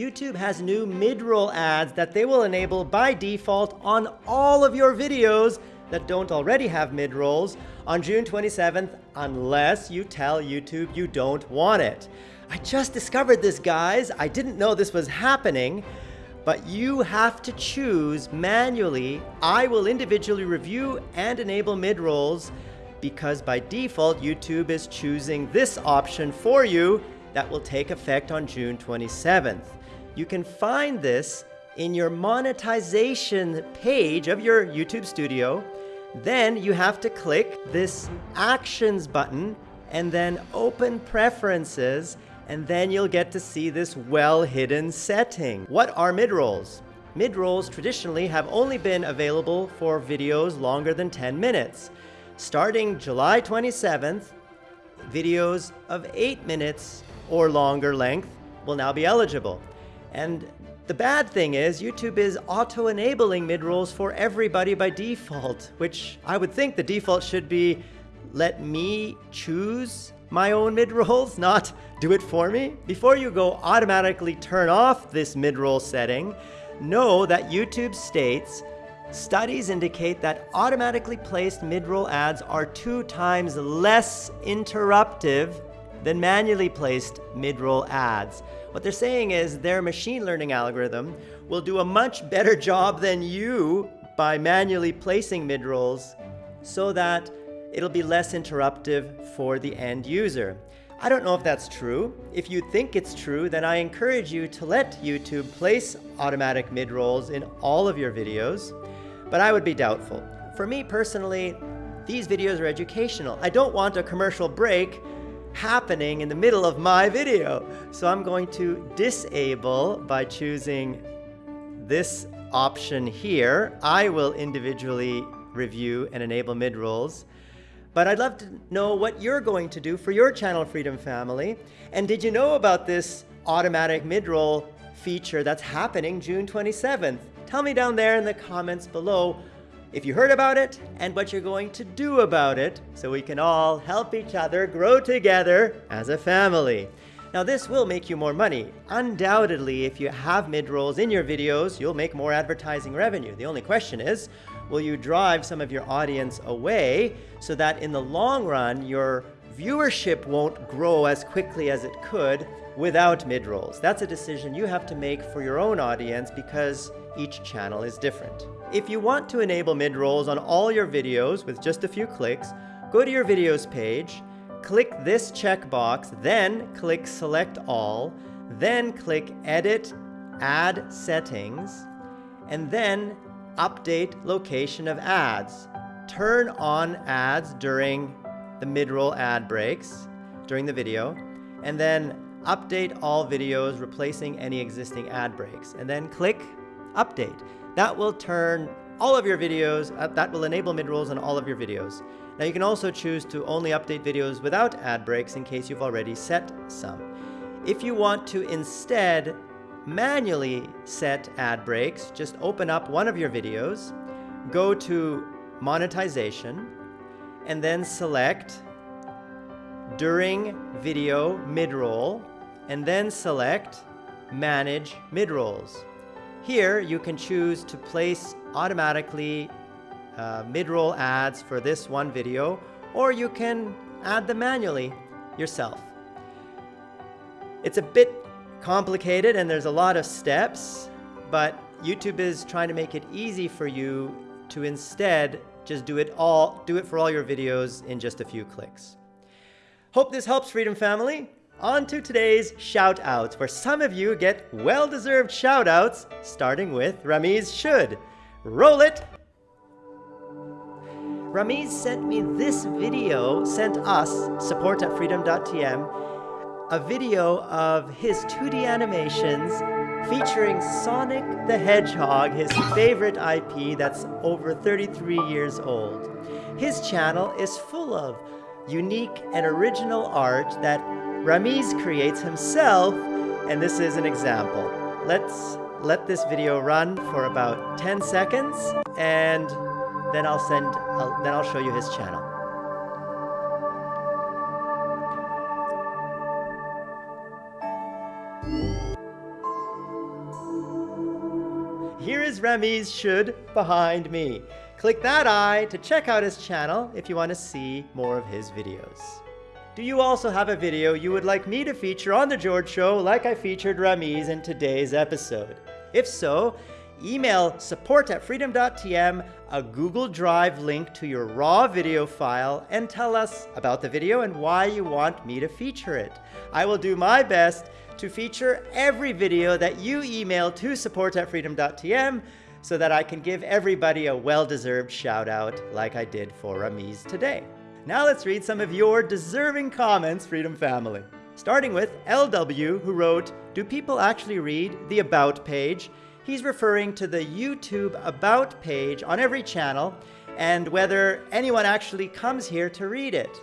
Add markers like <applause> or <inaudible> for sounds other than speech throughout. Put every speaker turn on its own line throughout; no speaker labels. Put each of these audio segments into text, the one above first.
YouTube has new mid-roll ads that they will enable by default on all of your videos that don't already have mid-rolls on June 27th unless you tell YouTube you don't want it. I just discovered this, guys. I didn't know this was happening, but you have to choose manually. I will individually review and enable mid-rolls because by default, YouTube is choosing this option for you that will take effect on June 27th. You can find this in your monetization page of your YouTube studio. Then you have to click this Actions button and then Open Preferences and then you'll get to see this well-hidden setting. What are mid-rolls? Mid-rolls traditionally have only been available for videos longer than 10 minutes. Starting July 27th, videos of 8 minutes or longer length will now be eligible. And the bad thing is YouTube is auto-enabling mid-rolls for everybody by default, which I would think the default should be let me choose my own mid-rolls, <laughs> not do it for me. Before you go automatically turn off this mid-roll setting, know that YouTube states Studies indicate that automatically placed mid-roll ads are two times less interruptive than manually placed mid-roll ads. What they're saying is their machine learning algorithm will do a much better job than you by manually placing mid-rolls so that it'll be less interruptive for the end user. I don't know if that's true. If you think it's true, then I encourage you to let YouTube place automatic mid-rolls in all of your videos, but I would be doubtful. For me personally, these videos are educational. I don't want a commercial break happening in the middle of my video. So I'm going to disable by choosing this option here. I will individually review and enable mid-rolls. But I'd love to know what you're going to do for your Channel Freedom family. And did you know about this automatic mid-roll feature that's happening June 27th? Tell me down there in the comments below if you heard about it and what you're going to do about it so we can all help each other grow together as a family. Now this will make you more money. Undoubtedly, if you have mid-rolls in your videos, you'll make more advertising revenue. The only question is, will you drive some of your audience away so that in the long run, your viewership won't grow as quickly as it could without mid-rolls? That's a decision you have to make for your own audience because each channel is different. If you want to enable mid-rolls on all your videos with just a few clicks, go to your videos page, click this checkbox, then click select all, then click edit, add settings, and then update location of ads. Turn on ads during the mid-roll ad breaks during the video, and then update all videos replacing any existing ad breaks, and then click update. That will turn all of your videos, uh, that will enable mid-rolls on all of your videos. Now you can also choose to only update videos without ad breaks in case you've already set some. If you want to instead manually set ad breaks, just open up one of your videos, go to monetization, and then select during video mid-roll, and then select manage mid-rolls. Here, you can choose to place automatically uh, mid-roll ads for this one video, or you can add them manually yourself. It's a bit complicated and there's a lot of steps, but YouTube is trying to make it easy for you to instead just do it all, do it for all your videos in just a few clicks. Hope this helps Freedom Family. On to today's shout-outs, where some of you get well-deserved shout-outs, starting with Ramiz Should. Roll it! Ramiz sent me this video, sent us, support at freedom.tm, a video of his 2D animations featuring Sonic the Hedgehog, his favorite IP that's over 33 years old. His channel is full of unique and original art that Ramiz creates himself, and this is an example. Let's let this video run for about 10 seconds, and then I'll send, I'll, then I'll show you his channel. here is Remy's should behind me. Click that eye to check out his channel if you want to see more of his videos. Do you also have a video you would like me to feature on The George Show like I featured Remy's in today's episode? If so, email support at freedom.tm a Google Drive link to your raw video file and tell us about the video and why you want me to feature it. I will do my best to feature every video that you email to support at freedom.tm so that I can give everybody a well-deserved shout out like I did for Ramiz today. Now let's read some of your deserving comments, Freedom Family. Starting with LW, who wrote, Do people actually read the About page? He's referring to the YouTube About page on every channel and whether anyone actually comes here to read it.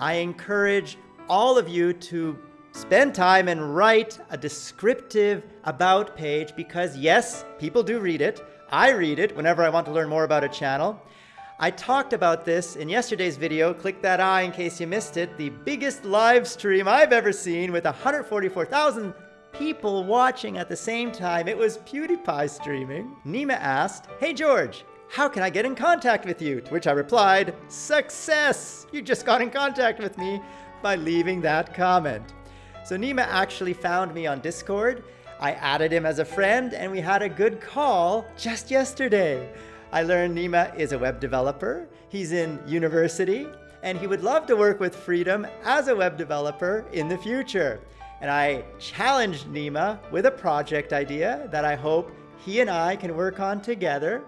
I encourage all of you to spend time and write a descriptive About page because yes, people do read it. I read it whenever I want to learn more about a channel. I talked about this in yesterday's video, click that eye in case you missed it, the biggest live stream I've ever seen with 144,000 people watching at the same time. It was PewDiePie streaming. Nima asked, Hey George, how can I get in contact with you? To which I replied, Success! You just got in contact with me by leaving that comment. So Nima actually found me on Discord. I added him as a friend and we had a good call just yesterday. I learned Nima is a web developer. He's in university and he would love to work with Freedom as a web developer in the future. And I challenged Nima with a project idea that I hope he and I can work on together.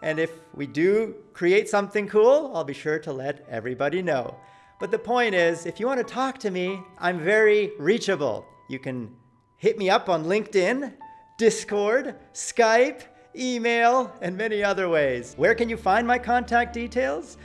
And if we do create something cool, I'll be sure to let everybody know. But the point is, if you want to talk to me, I'm very reachable. You can hit me up on LinkedIn, Discord, Skype, email, and many other ways. Where can you find my contact details?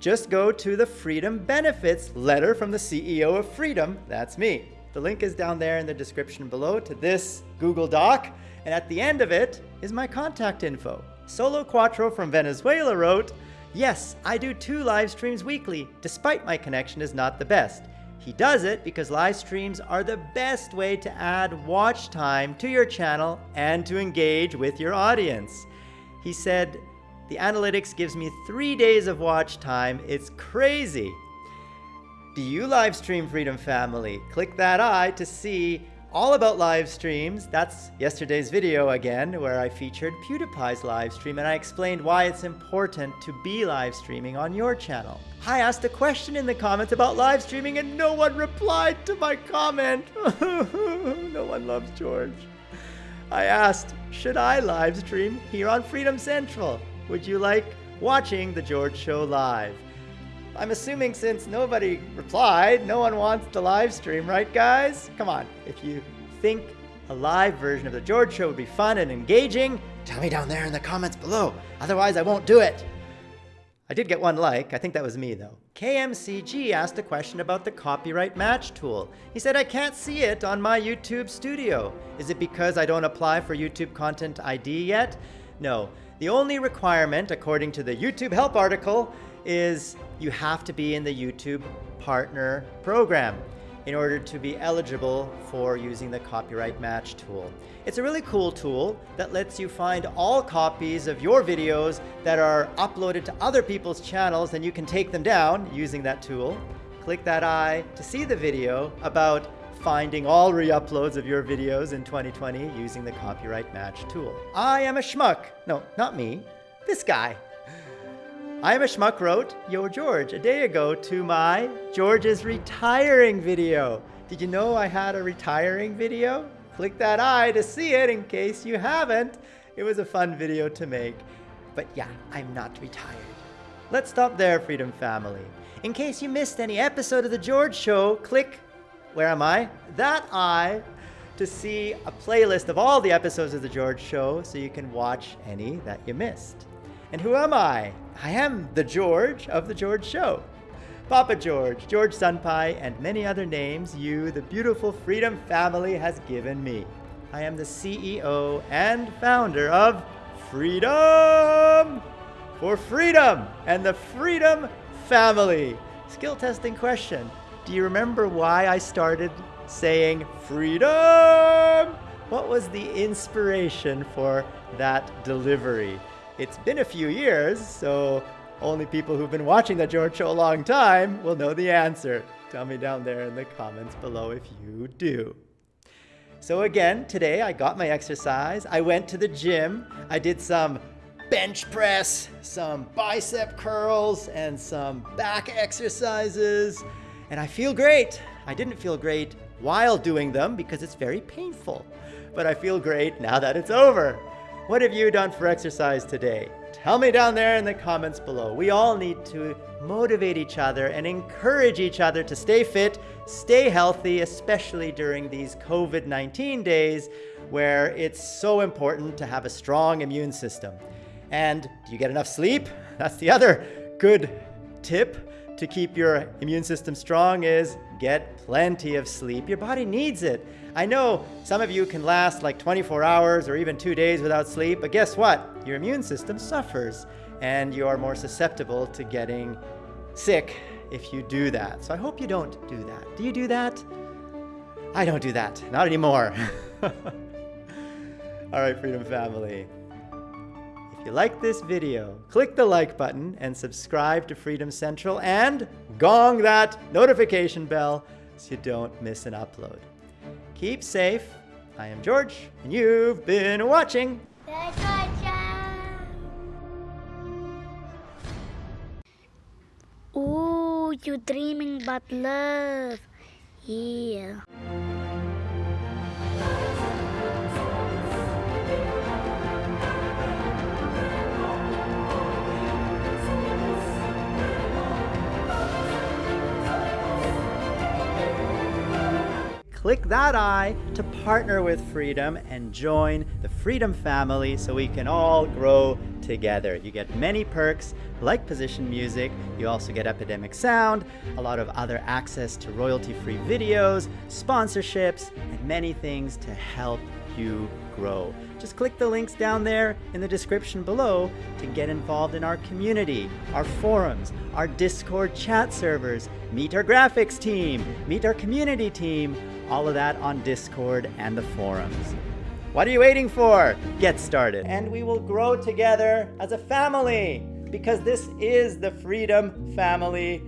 Just go to the Freedom Benefits letter from the CEO of Freedom, that's me. The link is down there in the description below to this Google Doc, and at the end of it is my contact info. Solo Quattro from Venezuela wrote, Yes, I do two live streams weekly, despite my connection is not the best. He does it because live streams are the best way to add watch time to your channel and to engage with your audience. He said, the analytics gives me three days of watch time. It's crazy. Do you live stream Freedom Family? Click that eye to see all about live streams. That's yesterday's video again, where I featured PewDiePie's live stream and I explained why it's important to be live streaming on your channel. I asked a question in the comments about live streaming and no one replied to my comment. <laughs> no one loves George. I asked, should I live stream here on Freedom Central? Would you like watching The George Show live? I'm assuming since nobody replied, no one wants to live stream, right guys? Come on, if you think a live version of The George Show would be fun and engaging, tell me down there in the comments below. Otherwise, I won't do it. I did get one like, I think that was me though. KMCG asked a question about the copyright match tool. He said, I can't see it on my YouTube studio. Is it because I don't apply for YouTube Content ID yet? No, the only requirement, according to the YouTube help article, is you have to be in the YouTube partner program in order to be eligible for using the copyright match tool. It's a really cool tool that lets you find all copies of your videos that are uploaded to other people's channels and you can take them down using that tool. Click that eye to see the video about finding all re-uploads of your videos in 2020 using the copyright match tool. I am a schmuck. No, not me. This guy. I am a schmuck wrote, Yo George, a day ago to my George's retiring video. Did you know I had a retiring video? Click that eye to see it in case you haven't. It was a fun video to make. But yeah, I'm not retired. Let's stop there, Freedom Family. In case you missed any episode of The George Show, click, where am I? That eye to see a playlist of all the episodes of The George Show so you can watch any that you missed. And who am I? I am the George of The George Show. Papa George, George Senpai, and many other names you, the beautiful Freedom family, has given me. I am the CEO and founder of Freedom for Freedom and the Freedom Family. Skill testing question. Do you remember why I started saying freedom What was the inspiration for that delivery? It's been a few years, so only people who've been watching The George Show a long time will know the answer. Tell me down there in the comments below if you do. So again, today I got my exercise. I went to the gym. I did some bench press, some bicep curls, and some back exercises. And I feel great. I didn't feel great while doing them because it's very painful. But I feel great now that it's over. What have you done for exercise today? Tell me down there in the comments below. We all need to motivate each other and encourage each other to stay fit, stay healthy, especially during these COVID-19 days where it's so important to have a strong immune system. And do you get enough sleep? That's the other good tip to keep your immune system strong is get plenty of sleep. Your body needs it. I know some of you can last like 24 hours or even two days without sleep, but guess what? Your immune system suffers and you are more susceptible to getting sick if you do that. So I hope you don't do that. Do you do that? I don't do that. Not anymore. <laughs> All right, Freedom Family. If you like this video, click the like button and subscribe to Freedom Central and gong that notification bell so you don't miss an upload. Keep safe. I am George, and you've been watching.
Ooh, you're dreaming about love. Yeah.
Click that eye to partner with Freedom and join the Freedom family so we can all grow together. You get many perks like position music, you also get Epidemic Sound, a lot of other access to royalty-free videos, sponsorships, and many things to help you grow. Just click the links down there in the description below to get involved in our community, our forums, our Discord chat servers, meet our graphics team, meet our community team, all of that on Discord and the forums. What are you waiting for? Get started. And we will grow together as a family because this is the Freedom Family.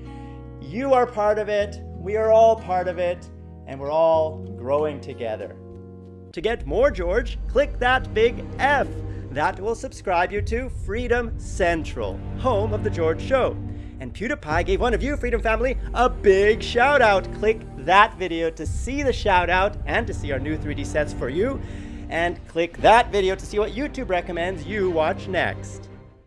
You are part of it, we are all part of it, and we're all growing together. To get more George, click that big F. That will subscribe you to Freedom Central, home of The George Show. And PewDiePie gave one of you, Freedom Family, a big shout out. Click that video to see the shout out and to see our new 3D sets for you. And click that video to see what YouTube recommends you watch next.